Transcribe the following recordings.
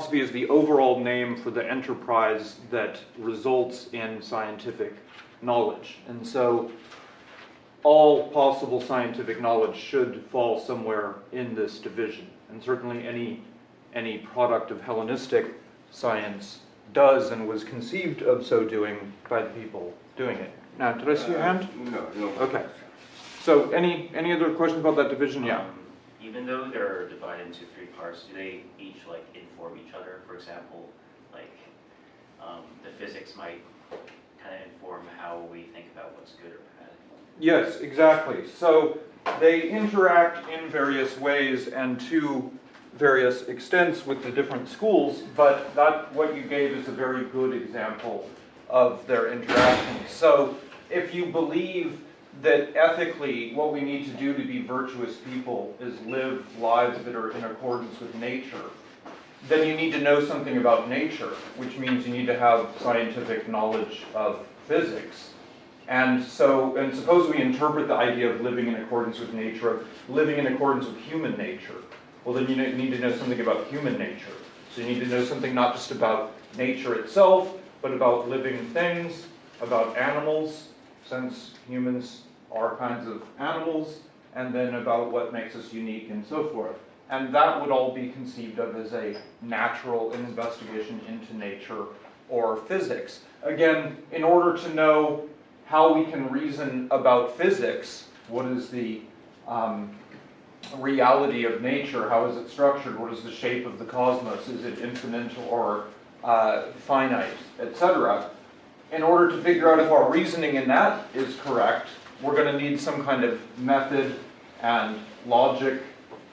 philosophy is the overall name for the enterprise that results in scientific knowledge. And so all possible scientific knowledge should fall somewhere in this division. And certainly any, any product of Hellenistic science does and was conceived of so doing by the people doing it. Now, did I see your uh, hand? No, no. Okay. So any, any other questions about that division? Yeah. Um, Even though they're divided into three parts, do they each like inform each other? For example, like um, the physics might kind of inform how we think about what's good or bad. Yes, exactly. So they interact in various ways and to various extents with the different schools, but that what you gave is a very good example of their interaction. So if you believe that ethically what we need to do to be virtuous people is live lives that are in accordance with nature, then you need to know something about nature, which means you need to have scientific knowledge of physics. And so, and suppose we interpret the idea of living in accordance with nature, of living in accordance with human nature. Well, then you need to know something about human nature. So you need to know something not just about nature itself, but about living things, about animals, since humans are kinds of animals, and then about what makes us unique and so forth. And that would all be conceived of as a natural investigation into nature or physics. Again, in order to know how we can reason about physics, what is the um, reality of nature, how is it structured, what is the shape of the cosmos, is it infinite or uh, finite, etc. In order to figure out if our reasoning in that is correct, we're going to need some kind of method and logic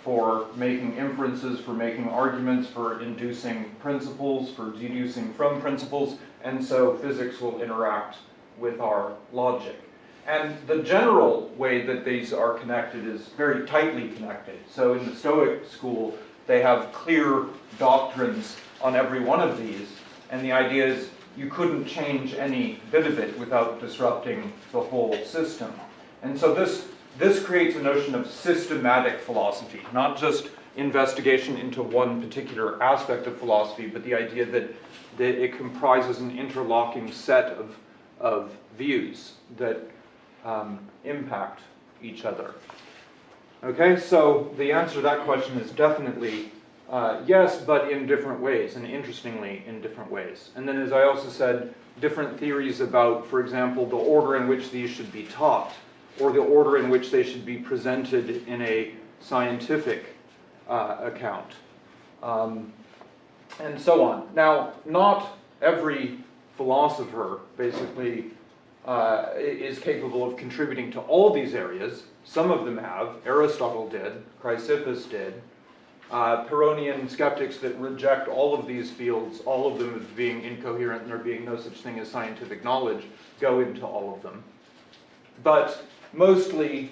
for making inferences, for making arguments, for inducing principles, for deducing from principles, and so physics will interact with our logic. And the general way that these are connected is very tightly connected. So in the Stoic school, they have clear doctrines on every one of these, and the idea is you couldn't change any bit of it without disrupting the whole system. And so this, this creates a notion of systematic philosophy, not just investigation into one particular aspect of philosophy, but the idea that, that it comprises an interlocking set of, of views that um, impact each other. Okay, so the answer to that question is definitely uh, yes, but in different ways, and interestingly, in different ways. And then, as I also said, different theories about, for example, the order in which these should be taught, or the order in which they should be presented in a scientific uh, account, um, and so on. Now, not every philosopher basically uh, is capable of contributing to all these areas. Some of them have. Aristotle did, Chrysippus did, uh, Pyrrhonian skeptics that reject all of these fields, all of them as being incoherent and there being no such thing as scientific knowledge, go into all of them. But mostly,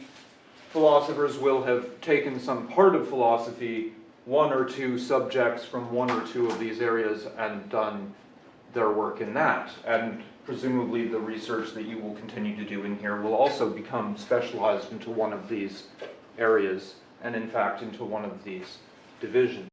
philosophers will have taken some part of philosophy, one or two subjects from one or two of these areas, and done their work in that. And presumably the research that you will continue to do in here will also become specialized into one of these areas, and in fact into one of these division.